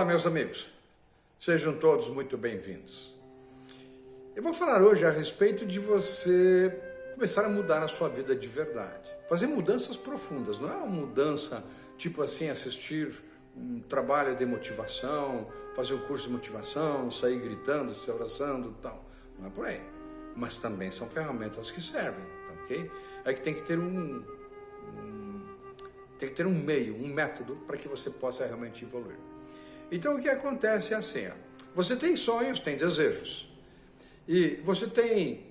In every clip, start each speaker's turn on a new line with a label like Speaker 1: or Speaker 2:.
Speaker 1: Olá, meus amigos. Sejam todos muito bem-vindos. Eu vou falar hoje a respeito de você começar a mudar a sua vida de verdade. Fazer mudanças profundas, não é uma mudança tipo assim, assistir um trabalho de motivação, fazer um curso de motivação, sair gritando, se abraçando tal. Não é por aí. Mas também são ferramentas que servem, tá ok? É que tem que ter um, um tem que ter um meio, um método para que você possa realmente evoluir. Então o que acontece é assim, ó, você tem sonhos, tem desejos. E você tem,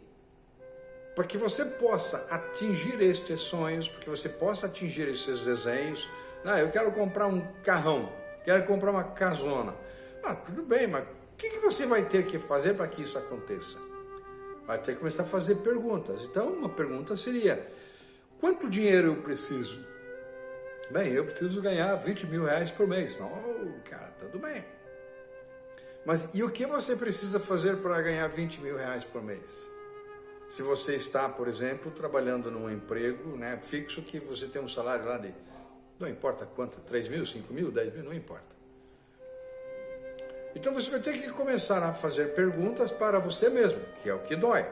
Speaker 1: para que você possa atingir estes sonhos, para que você possa atingir esses desenhos, ah, eu quero comprar um carrão, quero comprar uma casona. Ah, tudo bem, mas o que, que você vai ter que fazer para que isso aconteça? Vai ter que começar a fazer perguntas. Então, uma pergunta seria, quanto dinheiro eu preciso? Bem, eu preciso ganhar 20 mil reais por mês. Não, cara, tudo bem. Mas e o que você precisa fazer para ganhar 20 mil reais por mês? Se você está, por exemplo, trabalhando num emprego né, fixo que você tem um salário lá de não importa quanto, 3 mil, 5 mil, 10 mil, não importa. Então você vai ter que começar a fazer perguntas para você mesmo, que é o que dói.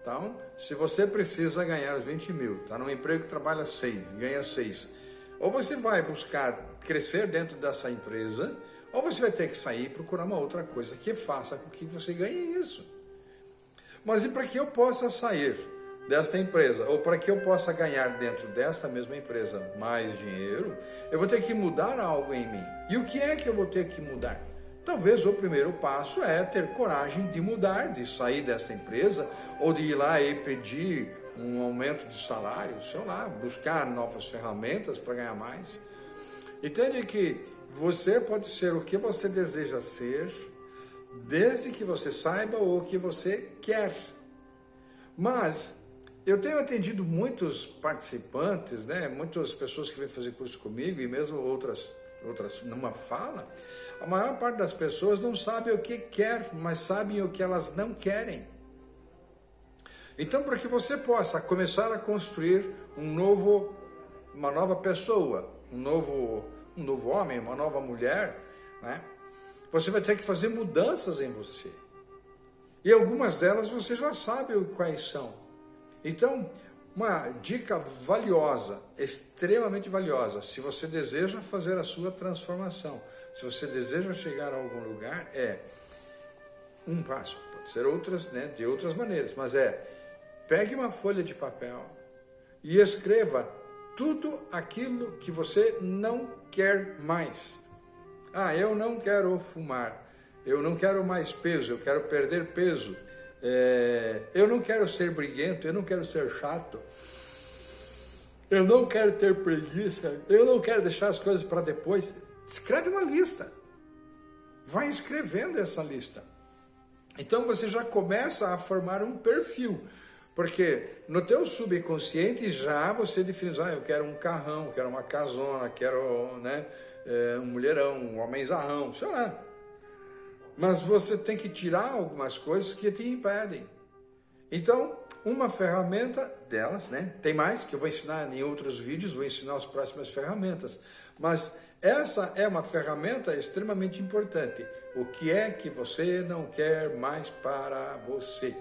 Speaker 1: Então, se você precisa ganhar os 20 mil, está num emprego que trabalha 6, ganha 6, ou você vai buscar crescer dentro dessa empresa, ou você vai ter que sair e procurar uma outra coisa que faça com que você ganhe isso. Mas e para que eu possa sair desta empresa, ou para que eu possa ganhar dentro desta mesma empresa mais dinheiro, eu vou ter que mudar algo em mim. E o que é que eu vou ter que mudar? Talvez o primeiro passo é ter coragem de mudar, de sair desta empresa, ou de ir lá e pedir um aumento de salário, sei lá, buscar novas ferramentas para ganhar mais. Entende que você pode ser o que você deseja ser, desde que você saiba o que você quer. Mas eu tenho atendido muitos participantes, né, muitas pessoas que vêm fazer curso comigo e mesmo outras, outras numa fala, a maior parte das pessoas não sabe o que quer, mas sabem o que elas não querem. Então, para que você possa começar a construir um novo, uma nova pessoa, um novo, um novo homem, uma nova mulher, né? Você vai ter que fazer mudanças em você. E algumas delas você já sabe quais são. Então, uma dica valiosa, extremamente valiosa, se você deseja fazer a sua transformação, se você deseja chegar a algum lugar, é um passo, pode ser outras, né, de outras maneiras, mas é, pegue uma folha de papel e escreva tudo aquilo que você não quer mais. Ah, eu não quero fumar, eu não quero mais peso, eu quero perder peso, é, eu não quero ser briguento, eu não quero ser chato, eu não quero ter preguiça, eu não quero deixar as coisas para depois. Escreve uma lista. Vai escrevendo essa lista. Então você já começa a formar um perfil. Porque no teu subconsciente já você define, ah, eu quero um carrão, quero uma casona, quero né, é, um mulherão, um homenzarrão, sei lá. Mas você tem que tirar algumas coisas que te impedem. Então, uma ferramenta delas, né? Tem mais que eu vou ensinar em outros vídeos, vou ensinar as próximas ferramentas. Mas essa é uma ferramenta extremamente importante. O que é que você não quer mais para você?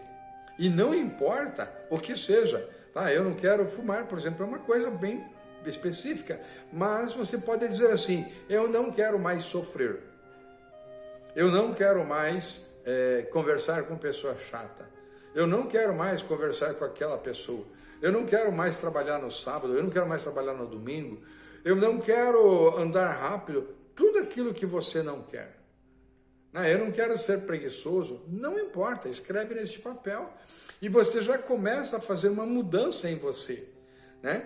Speaker 1: E não importa o que seja. Tá? Eu não quero fumar, por exemplo, é uma coisa bem específica. Mas você pode dizer assim, eu não quero mais sofrer. Eu não quero mais é, conversar com pessoa chata. Eu não quero mais conversar com aquela pessoa. Eu não quero mais trabalhar no sábado. Eu não quero mais trabalhar no domingo. Eu não quero andar rápido. Tudo aquilo que você não quer. Né? Eu não quero ser preguiçoso. Não importa, escreve neste papel. E você já começa a fazer uma mudança em você. Né?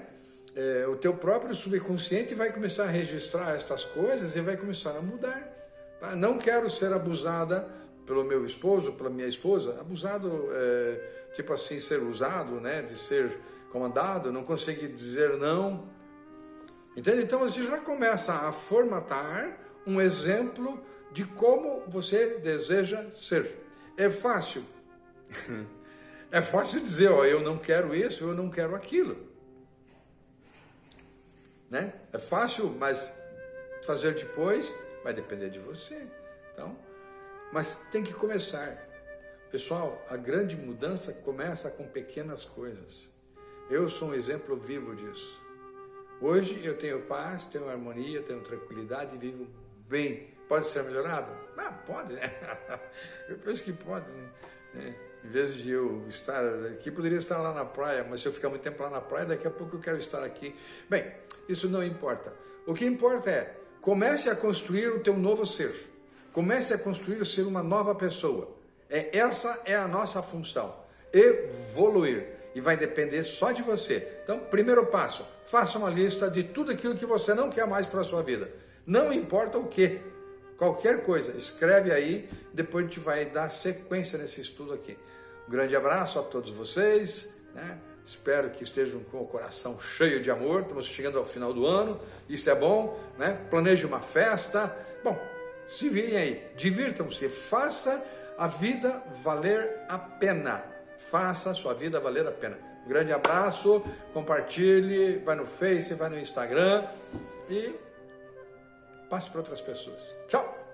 Speaker 1: É, o teu próprio subconsciente vai começar a registrar estas coisas e vai começar a mudar. Tá? Não quero ser abusada pelo meu esposo, pela minha esposa, abusado, é, tipo assim, ser usado, né, de ser comandado, não conseguir dizer não. Entende? Então você já começa a formatar um exemplo de como você deseja ser. É fácil. É fácil dizer, ó, eu não quero isso, eu não quero aquilo. Né? É fácil, mas fazer depois vai depender de você. Então, mas tem que começar. Pessoal, a grande mudança começa com pequenas coisas. Eu sou um exemplo vivo disso. Hoje eu tenho paz, tenho harmonia, tenho tranquilidade e vivo bem. Pode ser melhorado? Ah, pode, né? Eu penso que pode, né? Em vez de eu estar aqui, poderia estar lá na praia, mas se eu ficar muito tempo lá na praia, daqui a pouco eu quero estar aqui. Bem, isso não importa. O que importa é, comece a construir o teu novo ser. Comece a construir ser uma nova pessoa. É, essa é a nossa função. Evoluir. E vai depender só de você. Então, primeiro passo, faça uma lista de tudo aquilo que você não quer mais para a sua vida. Não importa o que. Qualquer coisa, escreve aí, depois a gente vai dar sequência nesse estudo aqui. Um grande abraço a todos vocês, né? Espero que estejam com o coração cheio de amor. Estamos chegando ao final do ano, isso é bom, né? Planeje uma festa. Bom, se virem aí, divirtam-se, faça a vida valer a pena. Faça a sua vida valer a pena. Um grande abraço, compartilhe, vai no Face, vai no Instagram e passe para outras pessoas. Tchau!